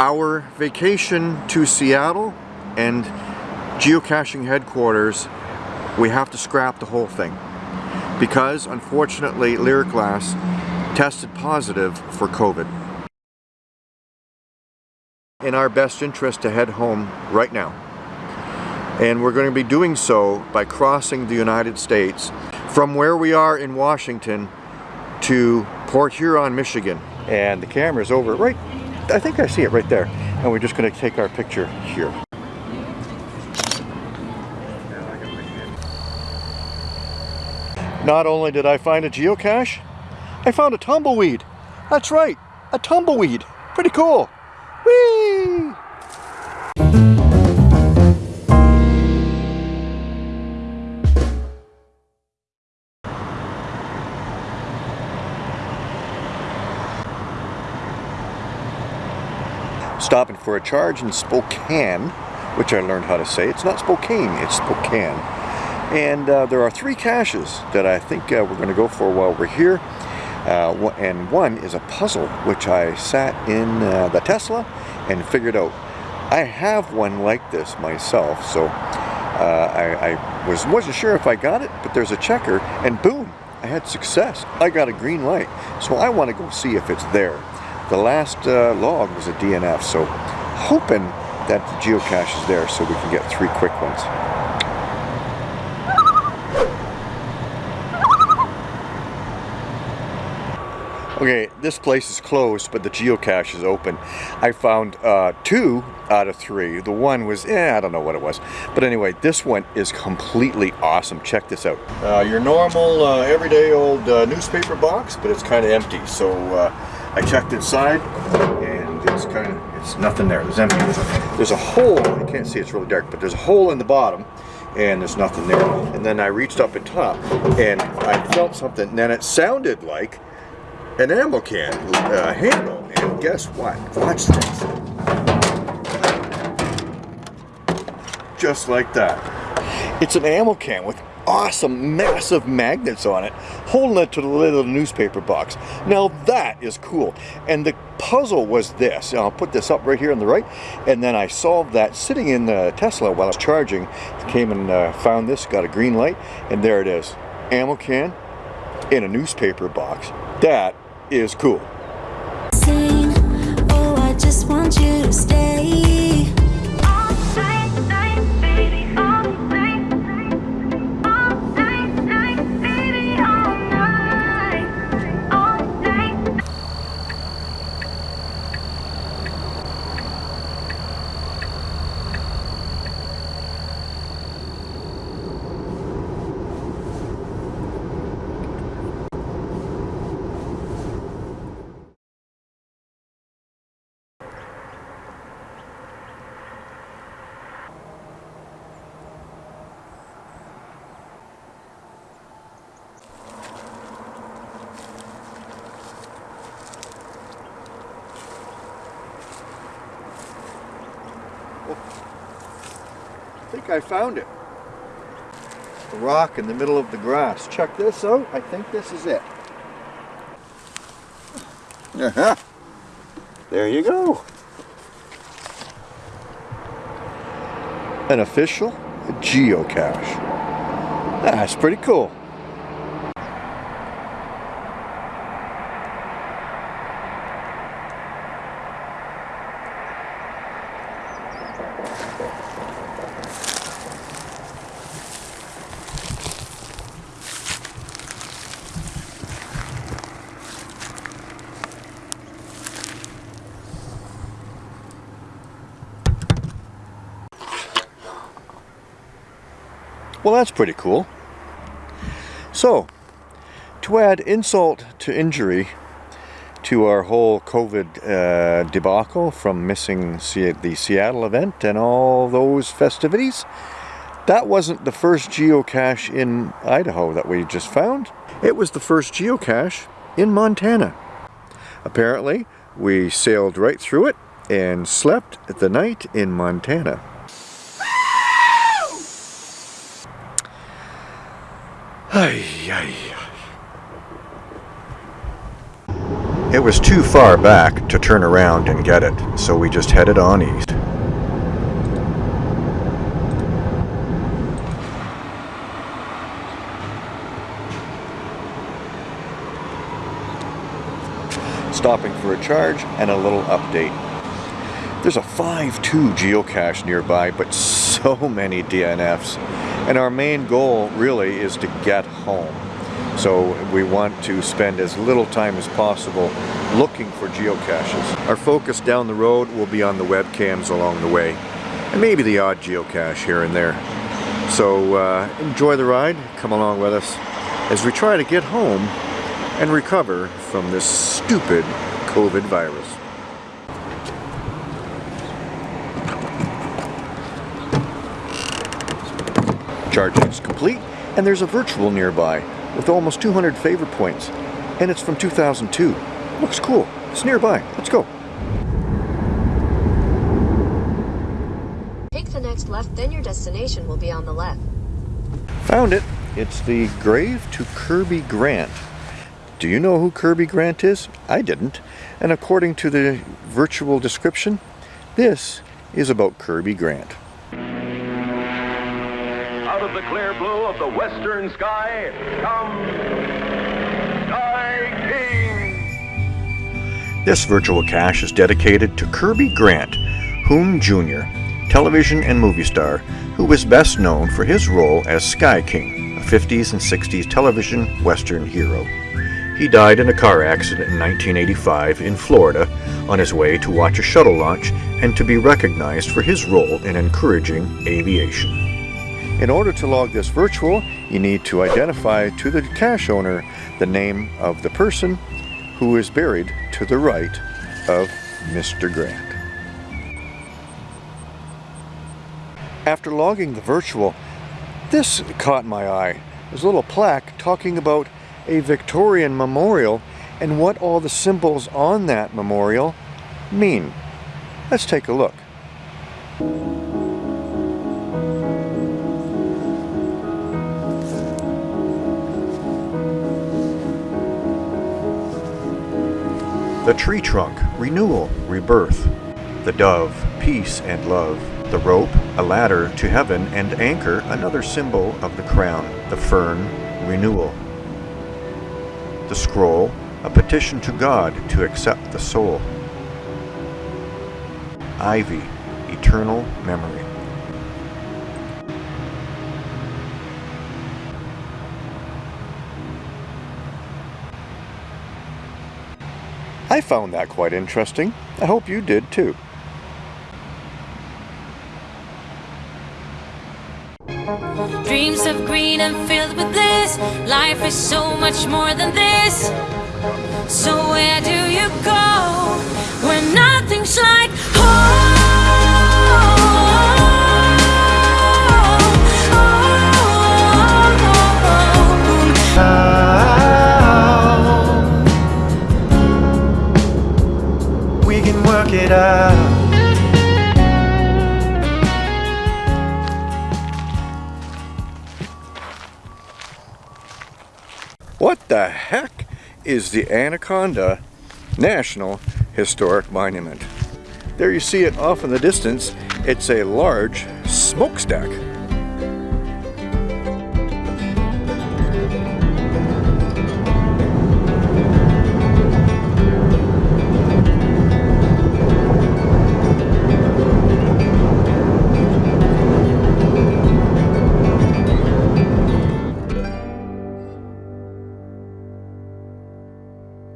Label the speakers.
Speaker 1: Our vacation to Seattle and geocaching headquarters, we have to scrap the whole thing because unfortunately Lyric Glass tested positive for COVID. In our best interest to head home right now. And we're going to be doing so by crossing the United States from where we are in Washington to Port Huron, Michigan. And the camera's over right, I think I see it right there. And we're just going to take our picture here. Not only did I find a geocache, I found a tumbleweed. That's right, a tumbleweed. Pretty cool. Stopping for a charge in Spokane, which I learned how to say. It's not Spokane, it's Spokane. And uh, there are three caches that I think uh, we're going to go for while we're here. Uh, and one is a puzzle, which I sat in uh, the Tesla and figured out. I have one like this myself, so uh, I, I was, wasn't sure if I got it, but there's a checker, and boom, I had success. I got a green light, so I want to go see if it's there. The last uh, log was a DNF, so hoping that the geocache is there so we can get three quick ones. Okay, this place is closed, but the geocache is open. I found uh, two out of three. The one was, eh, I don't know what it was. But anyway, this one is completely awesome. Check this out. Uh, your normal, uh, everyday old uh, newspaper box, but it's kind of empty. So uh, I checked inside, and it's kind of, it's nothing there. There's empty. There's a hole, you can't see, it's really dark, but there's a hole in the bottom and there's nothing there. And then I reached up at top and I felt something, and then it sounded like an ammo can uh, handle. And guess what? Watch this. Just like that. It's an ammo can with awesome massive magnets on it holding it to the lid of the newspaper box now that is cool and the puzzle was this I'll put this up right here on the right and then I solved that sitting in the Tesla while I was charging came and uh, found this got a green light and there it is ammo can in a newspaper box that is cool. Sing, oh, think I found it. A rock in the middle of the grass. Check this out. I think this is it. Uh -huh. There you go. An official geocache. That's pretty cool. Well, that's pretty cool. So, to add insult to injury to our whole COVID uh, debacle from missing the Seattle event and all those festivities, that wasn't the first geocache in Idaho that we just found. It was the first geocache in Montana. Apparently, we sailed right through it and slept the night in Montana. Ay, ay. It was too far back to turn around and get it, so we just headed on east. Stopping for a charge and a little update. There's a 5.2 geocache nearby, but so many DNFs. And our main goal really is to get home. So we want to spend as little time as possible looking for geocaches. Our focus down the road will be on the webcams along the way, and maybe the odd geocache here and there. So uh, enjoy the ride, come along with us as we try to get home and recover from this stupid COVID virus. Charging is complete, and there's a virtual nearby with almost 200 favorite points, and it's from 2002. Looks cool. It's nearby. Let's go.
Speaker 2: Take the next left, then your destination will be on the left.
Speaker 1: Found it. It's the grave to Kirby Grant. Do you know who Kirby Grant is? I didn't. And according to the virtual description, this is about Kirby Grant.
Speaker 3: Out of the clear blue of the western sky comes Sky King.
Speaker 1: This virtual cache is dedicated to Kirby Grant, Hoon Jr., television and movie star, who was best known for his role as Sky King, a 50s and 60s television western hero. He died in a car accident in 1985 in Florida on his way to watch a shuttle launch and to be recognized for his role in encouraging aviation. In order to log this virtual, you need to identify to the cache owner the name of the person who is buried to the right of Mr. Grant. After logging the virtual, this caught my eye. There's a little plaque talking about a Victorian memorial and what all the symbols on that memorial mean. Let's take a look. The tree trunk, renewal, rebirth. The dove, peace and love. The rope, a ladder to heaven, and anchor, another symbol of the crown. The fern, renewal. The scroll, a petition to God to accept the soul. Ivy, eternal memory. I found that quite interesting. I hope you did too.
Speaker 4: Dreams of green and filled with bliss. Life is so much more than this. So where do you go when nothing's like home?
Speaker 1: What the heck is the Anaconda National Historic Monument? There you see it off in the distance. It's a large smokestack.